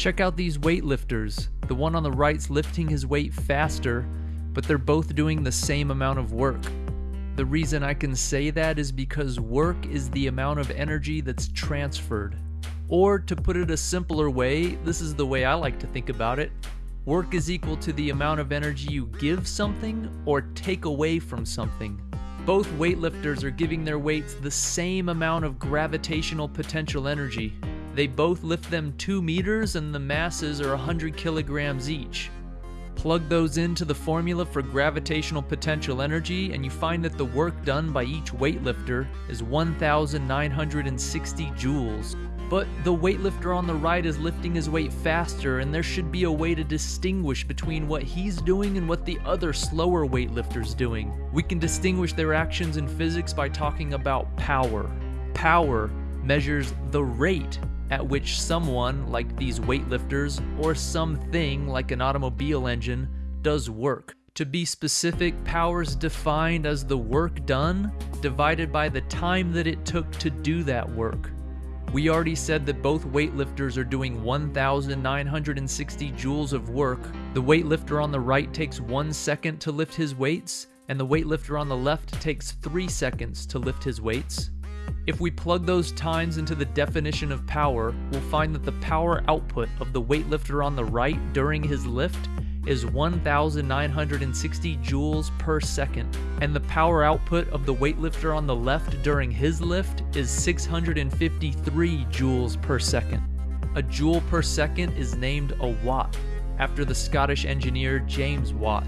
Check out these weightlifters. The one on the right's lifting his weight faster, but they're both doing the same amount of work. The reason I can say that is because work is the amount of energy that's transferred. Or to put it a simpler way, this is the way I like to think about it. Work is equal to the amount of energy you give something or take away from something. Both weightlifters are giving their weights the same amount of gravitational potential energy. They both lift them 2 meters and the masses are 100 kilograms each. Plug those into the formula for gravitational potential energy, and you find that the work done by each weightlifter is 1,960 joules. But the weightlifter on the right is lifting his weight faster, and there should be a way to distinguish between what he's doing and what the other slower weightlifter's doing. We can distinguish their actions in physics by talking about power. Power measures the rate at which someone, like these weightlifters, or something like an automobile engine, does work. To be specific, power is defined as the work done divided by the time that it took to do that work. We already said that both weightlifters are doing 1,960 joules of work. The weightlifter on the right takes one second to lift his weights, and the weightlifter on the left takes three seconds to lift his weights. If we plug those times into the definition of power, we'll find that the power output of the weightlifter on the right during his lift is 1,960 joules per second, and the power output of the weightlifter on the left during his lift is 653 joules per second. A joule per second is named a watt, after the Scottish engineer James Watt,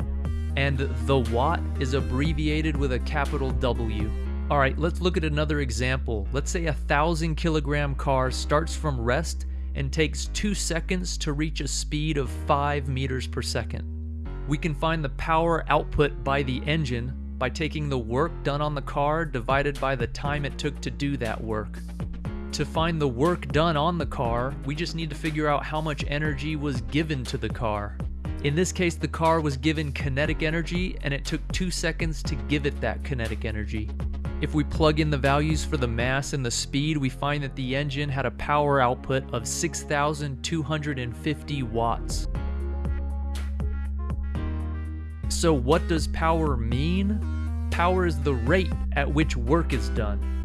and the watt is abbreviated with a capital W. Alright, let's look at another example. Let's say a thousand kilogram car starts from rest and takes 2 seconds to reach a speed of 5 meters per second. We can find the power output by the engine by taking the work done on the car divided by the time it took to do that work. To find the work done on the car, we just need to figure out how much energy was given to the car. In this case, the car was given kinetic energy and it took 2 seconds to give it that kinetic energy. If we plug in the values for the mass and the speed, we find that the engine had a power output of 6,250 watts. So what does power mean? Power is the rate at which work is done.